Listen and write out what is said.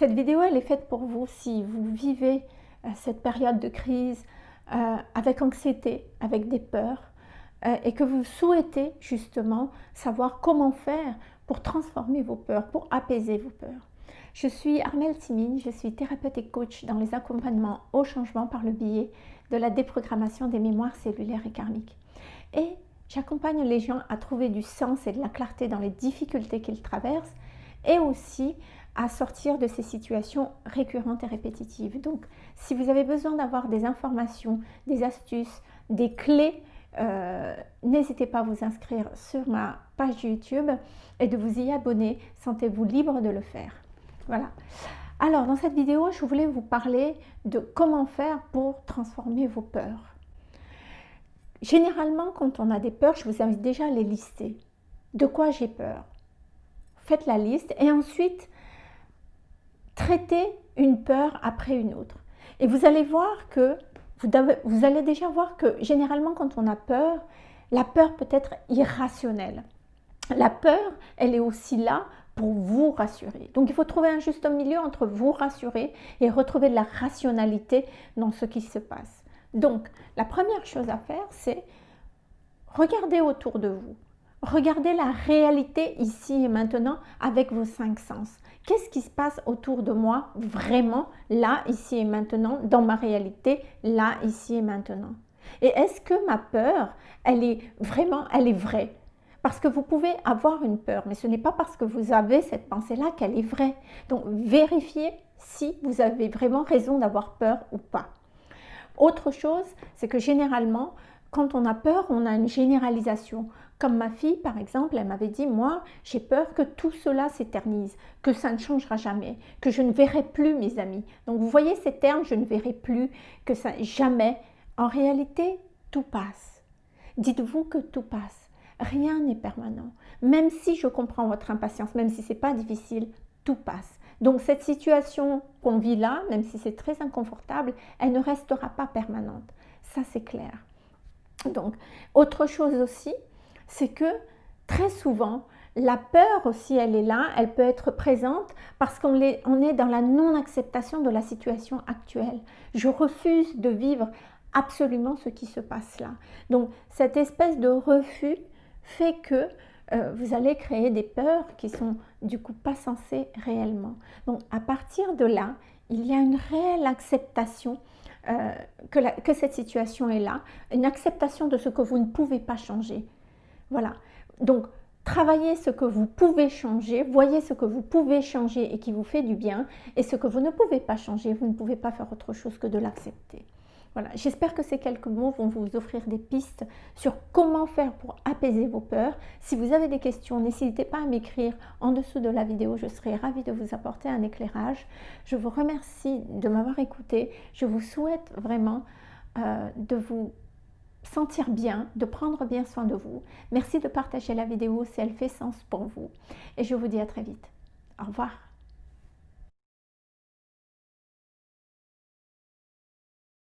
Cette vidéo, elle est faite pour vous si vous vivez euh, cette période de crise euh, avec anxiété, avec des peurs, euh, et que vous souhaitez justement savoir comment faire pour transformer vos peurs, pour apaiser vos peurs. Je suis Armelle Timine, je suis thérapeute et coach dans les accompagnements au changement par le biais de la déprogrammation des mémoires cellulaires et karmiques. Et j'accompagne les gens à trouver du sens et de la clarté dans les difficultés qu'ils traversent et aussi à sortir de ces situations récurrentes et répétitives. Donc, si vous avez besoin d'avoir des informations, des astuces, des clés, euh, n'hésitez pas à vous inscrire sur ma page YouTube et de vous y abonner. Sentez-vous libre de le faire. Voilà. Alors, dans cette vidéo, je voulais vous parler de comment faire pour transformer vos peurs. Généralement, quand on a des peurs, je vous invite déjà à les lister. De quoi j'ai peur? Faites la liste et ensuite, traitez une peur après une autre. Et vous allez voir que, vous, allez déjà voir que généralement quand on a peur, la peur peut être irrationnelle. La peur, elle est aussi là pour vous rassurer. Donc il faut trouver un juste milieu entre vous rassurer et retrouver de la rationalité dans ce qui se passe. Donc la première chose à faire, c'est regarder autour de vous. Regardez la réalité ici et maintenant avec vos cinq sens. Qu'est-ce qui se passe autour de moi vraiment là, ici et maintenant, dans ma réalité, là, ici et maintenant? Et est-ce que ma peur, elle est vraiment, elle est vraie? Parce que vous pouvez avoir une peur, mais ce n'est pas parce que vous avez cette pensée-là qu'elle est vraie. Donc vérifiez si vous avez vraiment raison d'avoir peur ou pas. Autre chose, c'est que généralement, quand on a peur, on a une généralisation. Comme ma fille, par exemple, elle m'avait dit, moi, j'ai peur que tout cela s'éternise, que ça ne changera jamais, que je ne verrai plus mes amis. Donc, vous voyez ces termes, je ne verrai plus, que ça, jamais. En réalité, tout passe. Dites-vous que tout passe. Rien n'est permanent. Même si je comprends votre impatience, même si ce n'est pas difficile, tout passe. Donc cette situation qu'on vit là, même si c'est très inconfortable, elle ne restera pas permanente. Ça, c'est clair. Donc, autre chose aussi, c'est que très souvent, la peur aussi, elle est là, elle peut être présente parce qu'on est, dans la non-acceptation de la situation actuelle. Je refuse de vivre absolument ce qui se passe là. Donc, cette espèce de refus fait que euh, vous allez créer des peurs qui sont du coup pas censées réellement. Donc, à partir de là, il y a une réelle acceptation euh, que, que cette situation est là, une acceptation de ce que vous ne pouvez pas changer. Voilà. Donc, travaillez ce que vous pouvez changer, voyez ce que vous pouvez changer et qui vous fait du bien, et ce que vous ne pouvez pas changer, vous ne pouvez pas faire autre chose que de l'accepter. Voilà, j'espère que ces quelques mots vont vous offrir des pistes sur comment faire pour apaiser vos peurs. Si vous avez des questions, n'hésitez pas à m'écrire en dessous de la vidéo, je serai ravie de vous apporter un éclairage. Je vous remercie de m'avoir écouté, je vous souhaite vraiment euh, de vous sentir bien, de prendre bien soin de vous. Merci de partager la vidéo si elle fait sens pour vous. Et je vous dis à très vite. Au revoir.